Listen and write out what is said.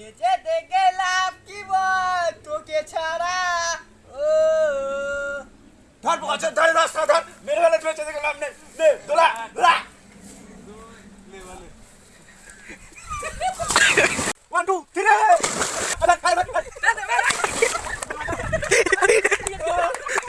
বেঁচে থেকে লাভ কি বল? তোকে ছাড়া, ও। ধর বছর ধরে রাস্তা ধর। মেরে বেঁচে থেকে লাভ নে, দোলা দোলা।